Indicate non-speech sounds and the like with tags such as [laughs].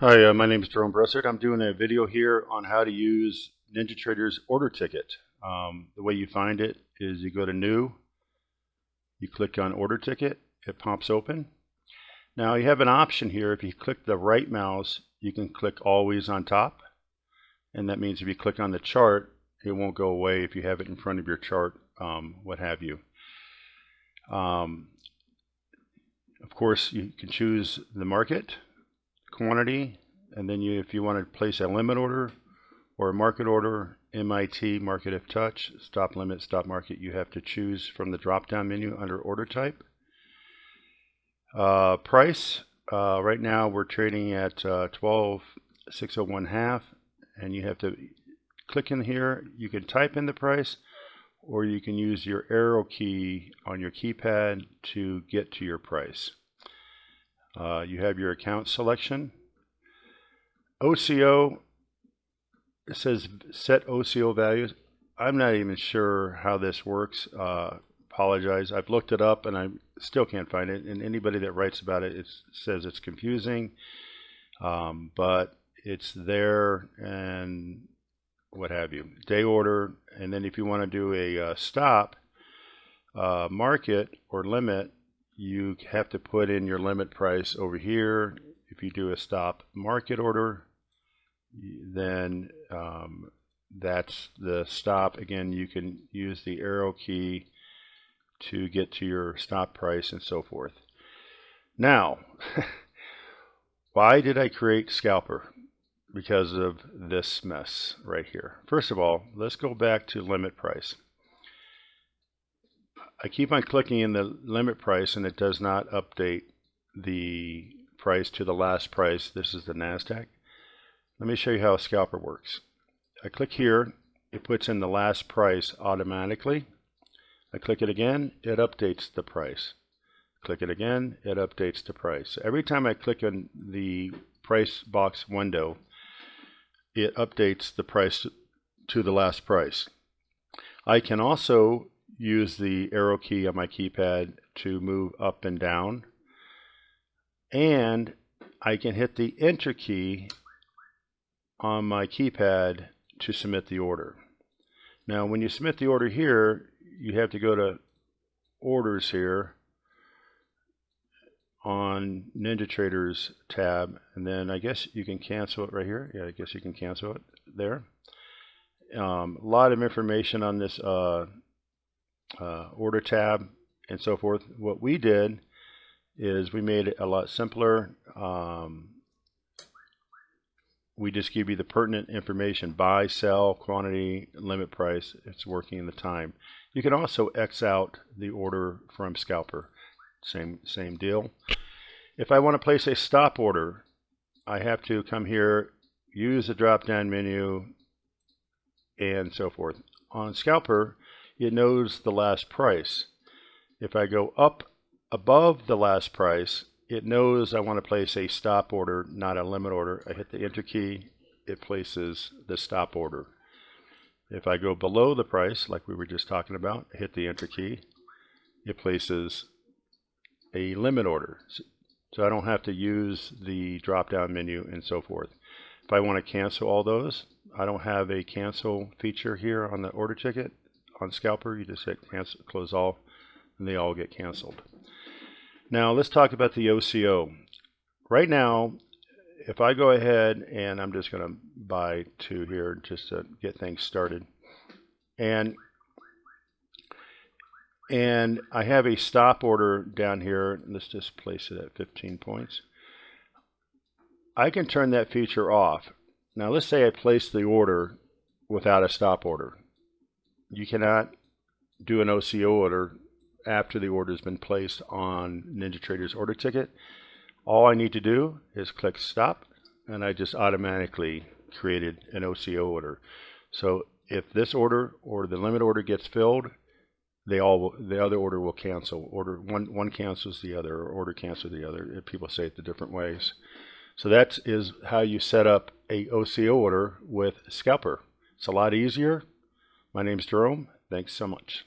Hi, uh, my name is Jerome Bressert. I'm doing a video here on how to use NinjaTrader's order ticket. Um, the way you find it is you go to New, you click on Order Ticket, it pops open. Now you have an option here. If you click the right mouse, you can click Always on top. And that means if you click on the chart, it won't go away if you have it in front of your chart, um, what have you. Um, of course, you can choose the market quantity, and then you, if you want to place a limit order or a market order, MIT, market if touch, stop limit, stop market, you have to choose from the drop-down menu under order type. Uh, price, uh, right now we're trading at uh, 12,601 half, and you have to click in here. You can type in the price, or you can use your arrow key on your keypad to get to your price. Uh, you have your account selection. OCO, it says set OCO values. I'm not even sure how this works. Uh, apologize. I've looked it up and I still can't find it. And anybody that writes about it, it says it's confusing. Um, but it's there and what have you. Day order. And then if you want to do a uh, stop, uh, market or limit, you have to put in your limit price over here. If you do a stop market order, then um, that's the stop. Again, you can use the arrow key to get to your stop price and so forth. Now, [laughs] why did I create Scalper? Because of this mess right here. First of all, let's go back to limit price. I keep on clicking in the limit price and it does not update the price to the last price. This is the NASDAQ. Let me show you how a scalper works. I click here, it puts in the last price automatically. I click it again, it updates the price. Click it again, it updates the price. Every time I click on the price box window, it updates the price to the last price. I can also use the arrow key on my keypad to move up and down. And I can hit the enter key on my keypad to submit the order. Now when you submit the order here, you have to go to orders here on NinjaTrader's tab and then I guess you can cancel it right here. Yeah, I guess you can cancel it there. Um, a lot of information on this uh, uh, order tab and so forth. What we did is we made it a lot simpler. Um, we just give you the pertinent information, buy, sell, quantity, limit price, it's working in the time. You can also X out the order from Scalper, same, same deal. If I want to place a stop order, I have to come here, use the drop-down menu, and so forth. On Scalper, it knows the last price. If I go up above the last price, it knows I want to place a stop order, not a limit order. I hit the enter key, it places the stop order. If I go below the price, like we were just talking about, hit the enter key, it places a limit order. So I don't have to use the drop down menu and so forth. If I want to cancel all those, I don't have a cancel feature here on the order ticket on Scalper, you just hit cancel, close all, and they all get canceled. Now let's talk about the OCO. Right now, if I go ahead and I'm just going to buy two here just to get things started, and and I have a stop order down here. Let's just place it at 15 points. I can turn that feature off. Now let's say I place the order without a stop order you cannot do an OCO order after the order has been placed on NinjaTrader's order ticket. All I need to do is click stop and I just automatically created an OCO order. So if this order or the limit order gets filled, they all the other order will cancel. Order one one cancels the other, or order cancels the other. People say it the different ways. So that is how you set up a OCO order with Scalper. It's a lot easier. My name is Jerome. Thanks so much.